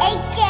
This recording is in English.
Eight.